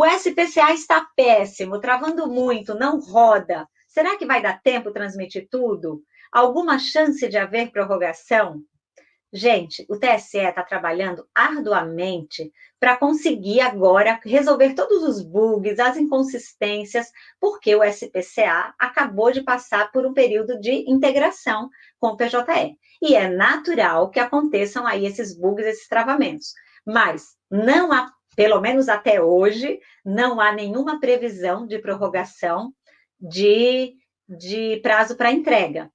O SPCA está péssimo, travando muito, não roda. Será que vai dar tempo transmitir tudo? Alguma chance de haver prorrogação? Gente, o TSE está trabalhando arduamente para conseguir agora resolver todos os bugs, as inconsistências, porque o SPCA acabou de passar por um período de integração com o PJE. E é natural que aconteçam aí esses bugs, esses travamentos. Mas não há, pelo menos até hoje, não há nenhuma previsão de prorrogação de, de prazo para entrega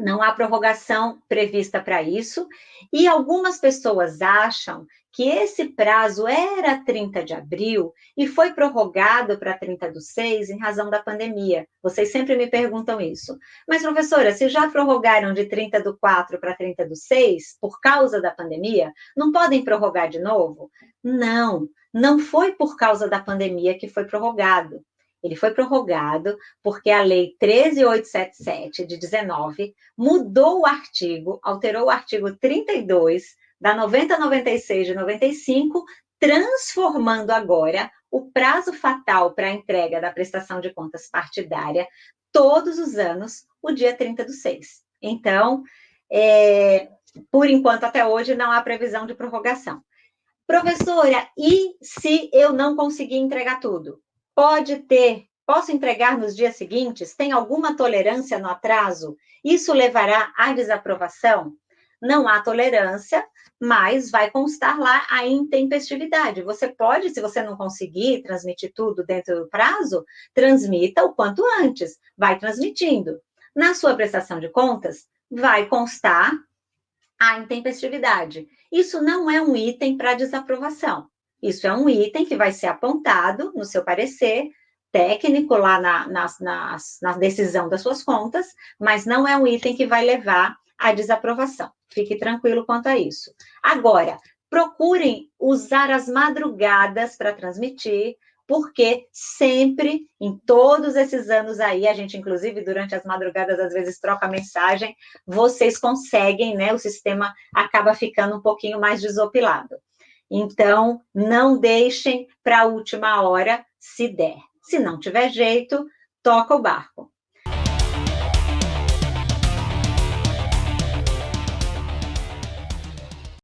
não há prorrogação prevista para isso, e algumas pessoas acham que esse prazo era 30 de abril e foi prorrogado para 30 do 6 em razão da pandemia. Vocês sempre me perguntam isso. Mas, professora, se já prorrogaram de 30 do 4 para 30 do 6 por causa da pandemia, não podem prorrogar de novo? Não, não foi por causa da pandemia que foi prorrogado. Ele foi prorrogado porque a Lei 13877 de 19 mudou o artigo, alterou o artigo 32 da 9096 de 95, transformando agora o prazo fatal para a entrega da prestação de contas partidária todos os anos, o dia 30 do 6. Então, é, por enquanto, até hoje, não há previsão de prorrogação. Professora, e se eu não conseguir entregar tudo? Pode ter, posso entregar nos dias seguintes? Tem alguma tolerância no atraso? Isso levará à desaprovação? Não há tolerância, mas vai constar lá a intempestividade. Você pode, se você não conseguir transmitir tudo dentro do prazo, transmita o quanto antes, vai transmitindo. Na sua prestação de contas, vai constar a intempestividade. Isso não é um item para desaprovação. Isso é um item que vai ser apontado no seu parecer técnico lá na, na, na, decisão das suas contas, mas não é um item que vai levar à desaprovação. Fique tranquilo quanto a isso. Agora, procurem usar as madrugadas para transmitir, porque sempre, em todos esses anos aí, a gente, inclusive, durante as madrugadas, às vezes troca mensagem, vocês conseguem, né? O sistema acaba ficando um pouquinho mais desopilado. Então, não deixem para a última hora, se der. Se não tiver jeito, toca o barco.